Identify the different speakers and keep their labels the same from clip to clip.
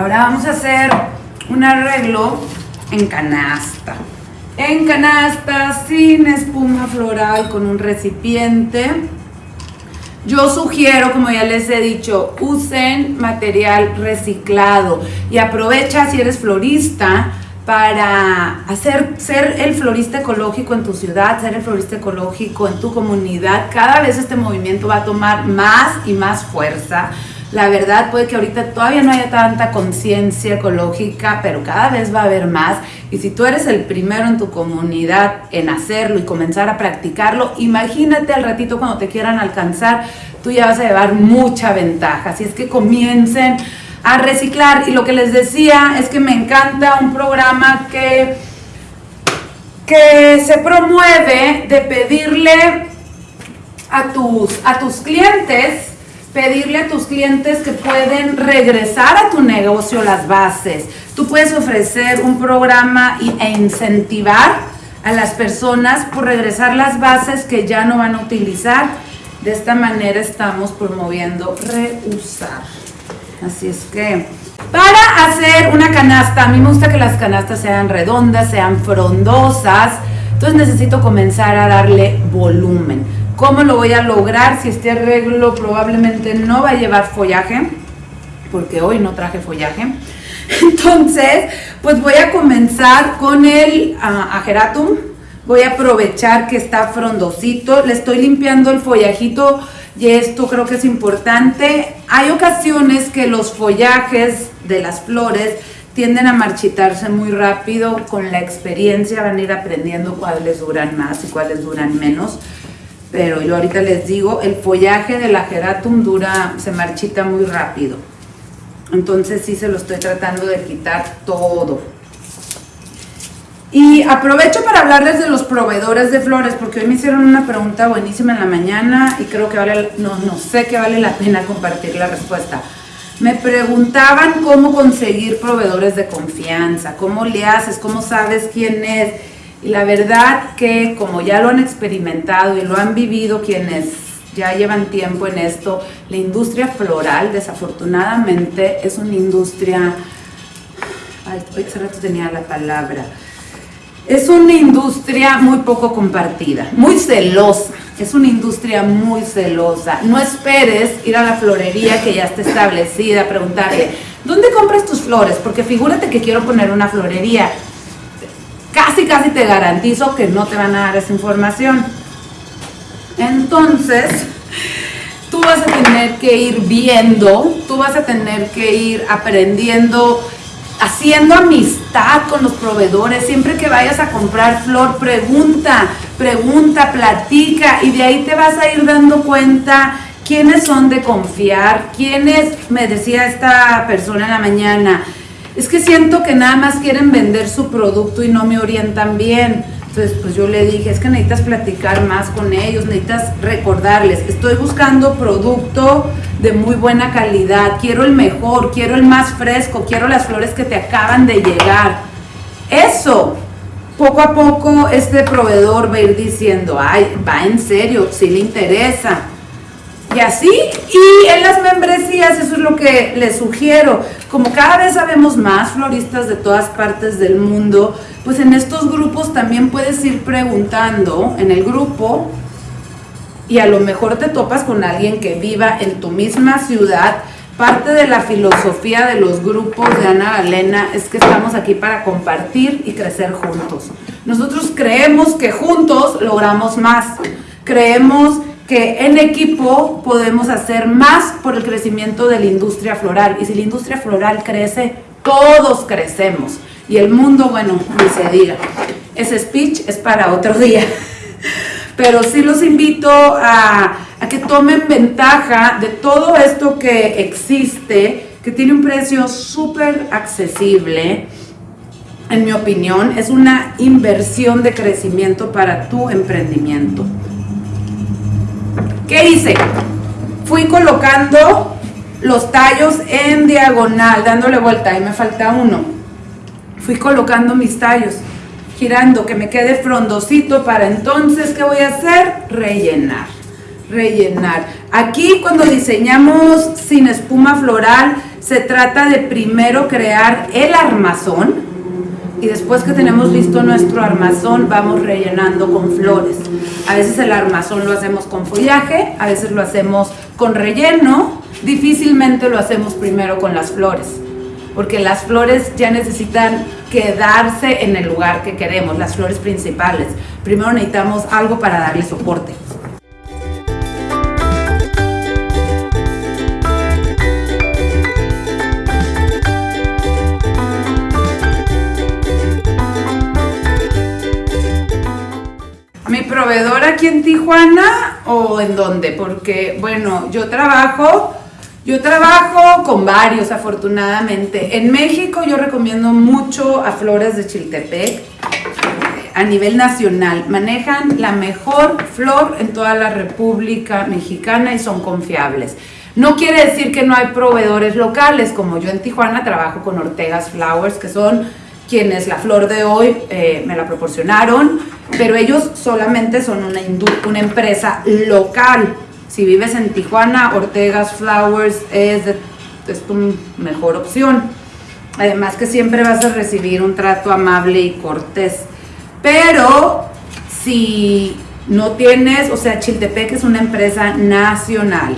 Speaker 1: Ahora vamos a hacer un arreglo en canasta. En canasta, sin espuma floral, con un recipiente. Yo sugiero, como ya les he dicho, usen material reciclado y aprovecha si eres florista para hacer ser el florista ecológico en tu ciudad, ser el florista ecológico en tu comunidad. Cada vez este movimiento va a tomar más y más fuerza. La verdad puede que ahorita todavía no haya tanta conciencia ecológica, pero cada vez va a haber más. Y si tú eres el primero en tu comunidad en hacerlo y comenzar a practicarlo, imagínate al ratito cuando te quieran alcanzar, tú ya vas a llevar mucha ventaja. Así es que comiencen a reciclar. Y lo que les decía es que me encanta un programa que, que se promueve de pedirle a tus, a tus clientes pedirle a tus clientes que pueden regresar a tu negocio las bases. Tú puedes ofrecer un programa e incentivar a las personas por regresar las bases que ya no van a utilizar. De esta manera estamos promoviendo reusar. Así es que para hacer una canasta, a mí me gusta que las canastas sean redondas, sean frondosas. Entonces necesito comenzar a darle volumen. ¿Cómo lo voy a lograr si este arreglo probablemente no va a llevar follaje? Porque hoy no traje follaje. Entonces, pues voy a comenzar con el uh, ageratum. Voy a aprovechar que está frondosito. Le estoy limpiando el follajito y esto creo que es importante. Hay ocasiones que los follajes de las flores tienden a marchitarse muy rápido. Con la experiencia van a ir aprendiendo cuáles duran más y cuáles duran menos pero yo ahorita les digo, el follaje del ageratum dura, se marchita muy rápido. Entonces sí se lo estoy tratando de quitar todo. Y aprovecho para hablarles de los proveedores de flores, porque hoy me hicieron una pregunta buenísima en la mañana y creo que vale, no, no sé que vale la pena compartir la respuesta. Me preguntaban cómo conseguir proveedores de confianza, cómo le haces, cómo sabes quién es. Y la verdad que como ya lo han experimentado y lo han vivido quienes ya llevan tiempo en esto, la industria floral desafortunadamente es una industria, ay, hace rato tenía la palabra, es una industria muy poco compartida, muy celosa, es una industria muy celosa. No esperes ir a la florería que ya está establecida, preguntarle, ¿dónde compras tus flores? Porque figúrate que quiero poner una florería casi, casi te garantizo que no te van a dar esa información. Entonces, tú vas a tener que ir viendo, tú vas a tener que ir aprendiendo, haciendo amistad con los proveedores. Siempre que vayas a comprar flor, pregunta, pregunta, platica y de ahí te vas a ir dando cuenta quiénes son de confiar, quiénes, me decía esta persona en la mañana, es que siento que nada más quieren vender su producto y no me orientan bien. Entonces, pues yo le dije, es que necesitas platicar más con ellos, necesitas recordarles, estoy buscando producto de muy buena calidad, quiero el mejor, quiero el más fresco, quiero las flores que te acaban de llegar. Eso, poco a poco este proveedor va a ir diciendo, ay, va en serio, si le interesa. Y así, y en las membresías, eso es lo que les sugiero. Como cada vez sabemos más floristas de todas partes del mundo, pues en estos grupos también puedes ir preguntando en el grupo y a lo mejor te topas con alguien que viva en tu misma ciudad. Parte de la filosofía de los grupos de Ana Galena es que estamos aquí para compartir y crecer juntos. Nosotros creemos que juntos logramos más. Creemos que en equipo podemos hacer más por el crecimiento de la industria floral. Y si la industria floral crece, todos crecemos. Y el mundo, bueno, ni se diga. Ese speech es para otro día. Pero sí los invito a, a que tomen ventaja de todo esto que existe, que tiene un precio súper accesible. En mi opinión, es una inversión de crecimiento para tu emprendimiento. ¿Qué hice? Fui colocando los tallos en diagonal, dándole vuelta, y me falta uno. Fui colocando mis tallos, girando, que me quede frondosito para entonces, ¿qué voy a hacer? Rellenar, rellenar. Aquí cuando diseñamos sin espuma floral, Se trata de primero crear el armazón, y después que tenemos listo nuestro armazón vamos rellenando con flores. A veces el armazón lo hacemos con follaje, a veces lo hacemos con relleno, difícilmente lo hacemos primero con las flores, porque las flores ya necesitan quedarse en el lugar que queremos, las flores principales. Primero necesitamos algo para darle soporte. Proveedor aquí en Tijuana o en dónde? Porque, bueno, yo trabajo, yo trabajo con varios afortunadamente. En México yo recomiendo mucho a Flores de Chiltepec a nivel nacional. Manejan la mejor flor en toda la República Mexicana y son confiables. No quiere decir que no hay proveedores locales, como yo en Tijuana trabajo con Ortegas Flowers, que son quienes la flor de hoy eh, me la proporcionaron, pero ellos solamente son una, una empresa local. Si vives en Tijuana, Ortegas Flowers es, es tu mejor opción. Además que siempre vas a recibir un trato amable y cortés. Pero si no tienes, o sea, Chiltepec es una empresa nacional.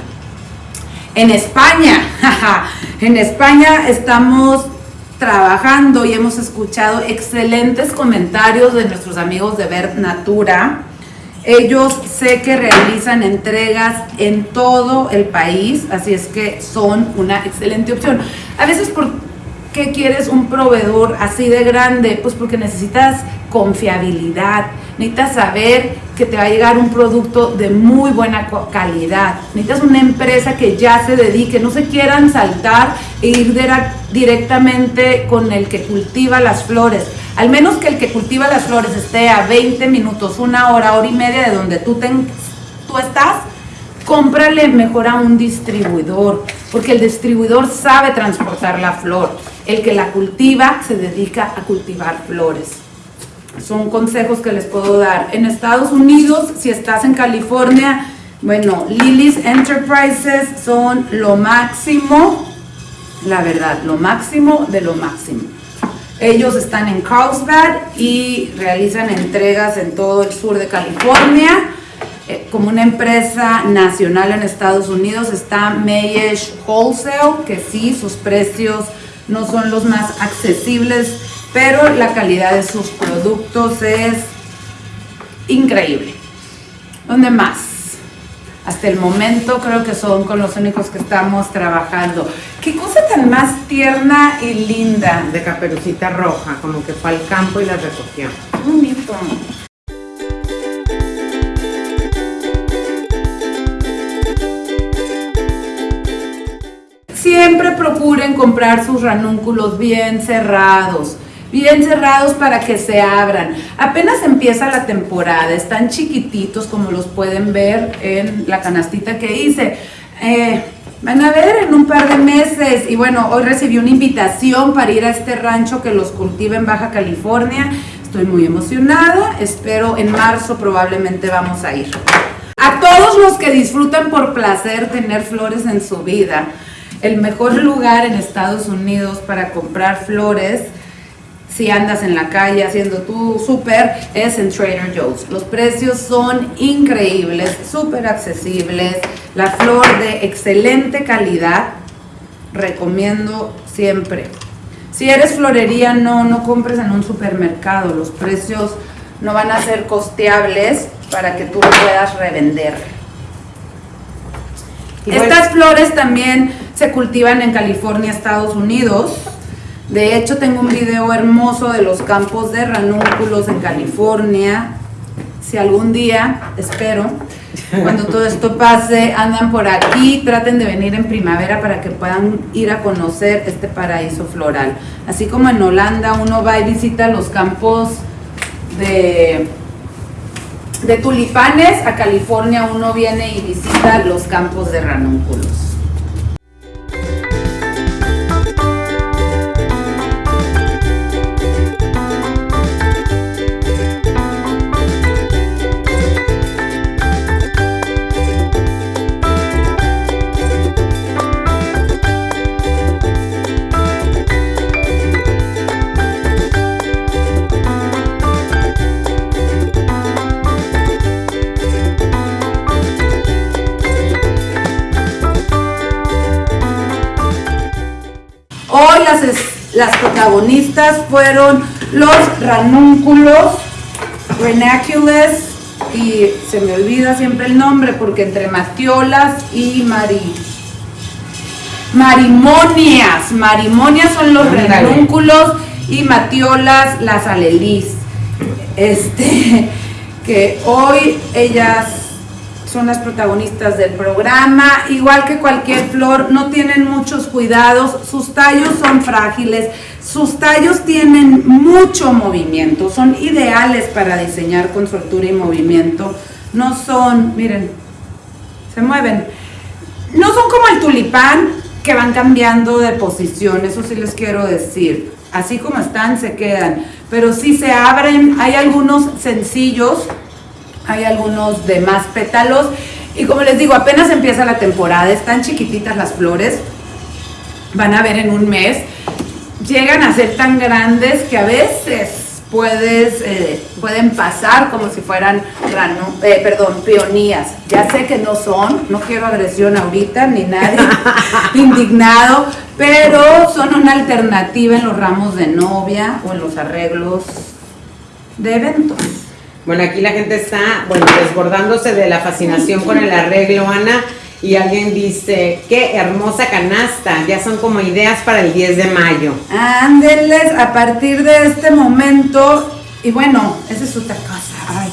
Speaker 1: En España, en España estamos trabajando y hemos escuchado excelentes comentarios de nuestros amigos de Ver Natura. Ellos sé que realizan entregas en todo el país, así es que son una excelente opción. A veces, ¿por qué quieres un proveedor así de grande? Pues porque necesitas confiabilidad, necesitas saber que te va a llegar un producto de muy buena calidad, necesitas una empresa que ya se dedique, no se quieran saltar e ir directamente con el que cultiva las flores, al menos que el que cultiva las flores esté a 20 minutos, una hora, hora y media de donde tú, tú estás, cómprale mejor a un distribuidor, porque el distribuidor sabe transportar la flor, el que la cultiva se dedica a cultivar flores son consejos que les puedo dar. En Estados Unidos, si estás en California, bueno, Lily's Enterprises son lo máximo, la verdad, lo máximo de lo máximo. Ellos están en Carlsbad y realizan entregas en todo el sur de California. Eh, como una empresa nacional en Estados Unidos está Mayesh Wholesale, que sí, sus precios no son los más accesibles pero la calidad de sus productos es increíble. ¿Dónde más? Hasta el momento creo que son con los únicos que estamos trabajando. Qué cosa tan más tierna y linda.
Speaker 2: De caperucita roja, como que fue al campo y la recogió.
Speaker 1: Bonito. Siempre procuren comprar sus ranúnculos bien cerrados bien cerrados para que se abran. Apenas empieza la temporada, están chiquititos como los pueden ver en la canastita que hice. Eh, van a ver en un par de meses y bueno, hoy recibí una invitación para ir a este rancho que los cultiva en Baja California. Estoy muy emocionada, espero en marzo probablemente vamos a ir. A todos los que disfrutan por placer tener flores en su vida, el mejor lugar en Estados Unidos para comprar flores si andas en la calle haciendo tu súper, es en Trader Joe's. Los precios son increíbles, súper accesibles, la flor de excelente calidad, recomiendo siempre. Si eres florería, no, no compres en un supermercado, los precios no van a ser costeables para que tú lo puedas revender. Estas flores también se cultivan en California, Estados Unidos. De hecho, tengo un video hermoso de los campos de ranúnculos en California. Si algún día, espero, cuando todo esto pase, andan por aquí, traten de venir en primavera para que puedan ir a conocer este paraíso floral. Así como en Holanda uno va y visita los campos de, de tulipanes, a California uno viene y visita los campos de ranúnculos. Hoy las, las protagonistas fueron los ranúnculos, renacules, y se me olvida siempre el nombre porque entre matiolas y mari, marimonias, marimonias son los ranúnculos y matiolas las alelís. Este, que hoy ellas son las protagonistas del programa, igual que cualquier flor, no tienen muchos cuidados, sus tallos son frágiles, sus tallos tienen mucho movimiento, son ideales para diseñar con soltura y movimiento, no son, miren, se mueven, no son como el tulipán que van cambiando de posición, eso sí les quiero decir, así como están se quedan, pero si se abren, hay algunos sencillos, hay algunos de más pétalos y como les digo, apenas empieza la temporada, están chiquititas las flores, van a ver en un mes, llegan a ser tan grandes que a veces puedes, eh, pueden pasar como si fueran, eh, perdón, peonías. Ya sé que no son, no quiero agresión ahorita, ni nadie indignado, pero son una alternativa en los ramos de novia o en los arreglos de eventos.
Speaker 2: Bueno, aquí la gente está, bueno, desbordándose de la fascinación con el arreglo, Ana. Y alguien dice, qué hermosa canasta, ya son como ideas para el 10 de mayo.
Speaker 1: Ándeles a partir de este momento, y bueno, esa es otra cosa.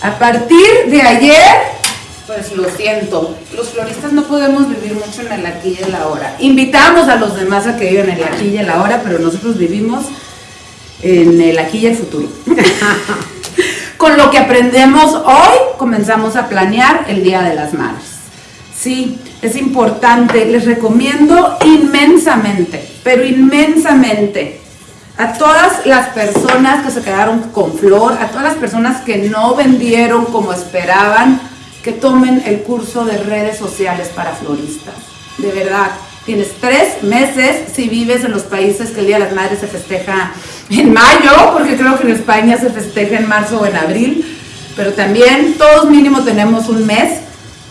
Speaker 1: A partir de ayer, pues lo siento, los floristas no podemos vivir mucho en el aquí y en la hora. Invitamos a los demás a que vivan en el aquí y en la hora, pero nosotros vivimos en el aquí y el futuro. Con lo que aprendemos hoy, comenzamos a planear el Día de las Madres. Sí, es importante, les recomiendo inmensamente, pero inmensamente, a todas las personas que se quedaron con flor, a todas las personas que no vendieron como esperaban, que tomen el curso de redes sociales para floristas. De verdad, tienes tres meses si vives en los países que el Día de las Madres se festeja en mayo, porque creo que en España se festeja en marzo o en abril, pero también todos mínimo tenemos un mes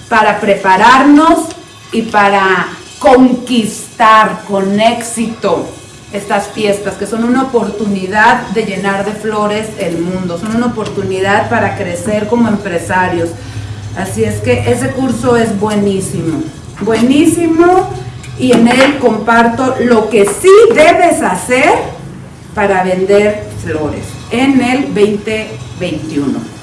Speaker 1: para prepararnos y para conquistar con éxito estas fiestas, que son una oportunidad de llenar de flores el mundo, son una oportunidad para crecer como empresarios. Así es que ese curso es buenísimo, buenísimo y en él comparto lo que sí debes hacer para vender flores en el 2021.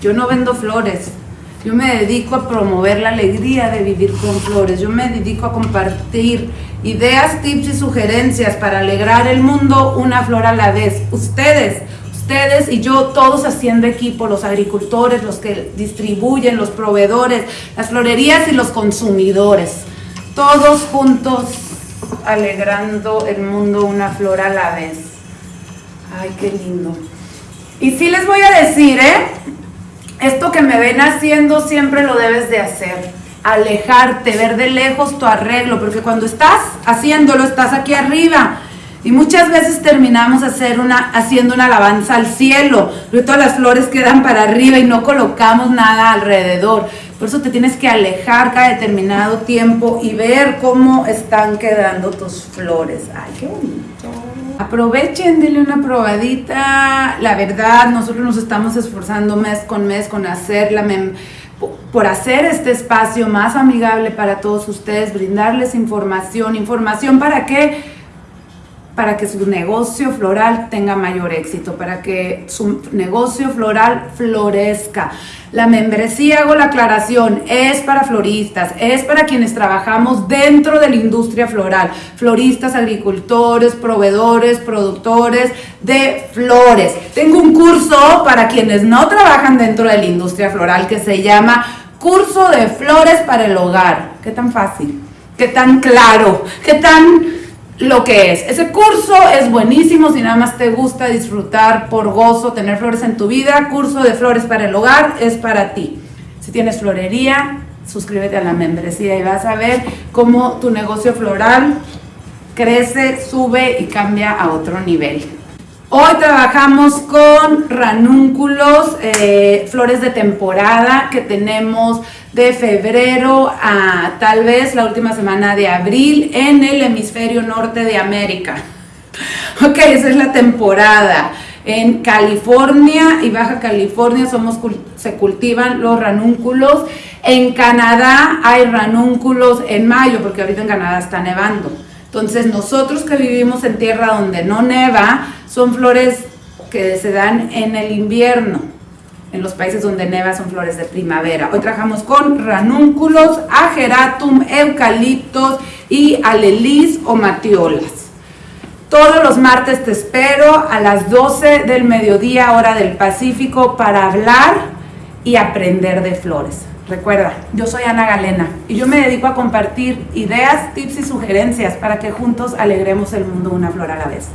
Speaker 1: yo no vendo flores, yo me dedico a promover la alegría de vivir con flores, yo me dedico a compartir ideas, tips y sugerencias para alegrar el mundo una flor a la vez. Ustedes, ustedes y yo, todos haciendo equipo, los agricultores, los que distribuyen, los proveedores, las florerías y los consumidores, todos juntos alegrando el mundo una flor a la vez. Ay, qué lindo. Y sí les voy a decir, ¿eh? Esto que me ven haciendo siempre lo debes de hacer. Alejarte, ver de lejos tu arreglo, porque cuando estás haciéndolo estás aquí arriba. Y muchas veces terminamos haciendo una alabanza al cielo, pero todas las flores quedan para arriba y no colocamos nada alrededor. Por eso te tienes que alejar cada determinado tiempo y ver cómo están quedando tus flores. Ay, qué bonito. Aprovechen, denle una probadita. La verdad, nosotros nos estamos esforzando mes con mes con hacerla, por hacer este espacio más amigable para todos ustedes, brindarles información. ¿Información para qué? Para que su negocio floral tenga mayor éxito, para que su negocio floral florezca. La membresía, hago la aclaración, es para floristas, es para quienes trabajamos dentro de la industria floral, floristas, agricultores, proveedores, productores de flores. Tengo un curso para quienes no trabajan dentro de la industria floral que se llama Curso de Flores para el Hogar. ¿Qué tan fácil? ¿Qué tan claro? ¿Qué tan lo que es. Ese curso es buenísimo si nada más te gusta disfrutar por gozo, tener flores en tu vida. Curso de flores para el hogar es para ti. Si tienes florería, suscríbete a la membresía y vas a ver cómo tu negocio floral crece, sube y cambia a otro nivel. Hoy trabajamos con ranúnculos, eh, flores de temporada que tenemos de febrero a tal vez la última semana de abril en el hemisferio norte de América. Ok, esa es la temporada. En California y Baja California se cultivan los ranúnculos. En Canadá hay ranúnculos en mayo, porque ahorita en Canadá está nevando. Entonces nosotros que vivimos en tierra donde no neva, son flores que se dan en el invierno. En los países donde neva son flores de primavera. Hoy trabajamos con ranúnculos, ageratum, eucaliptos y alelis o matiolas. Todos los martes te espero a las 12 del mediodía, hora del Pacífico, para hablar y aprender de flores. Recuerda, yo soy Ana Galena y yo me dedico a compartir ideas, tips y sugerencias para que juntos alegremos el mundo una flor a la vez.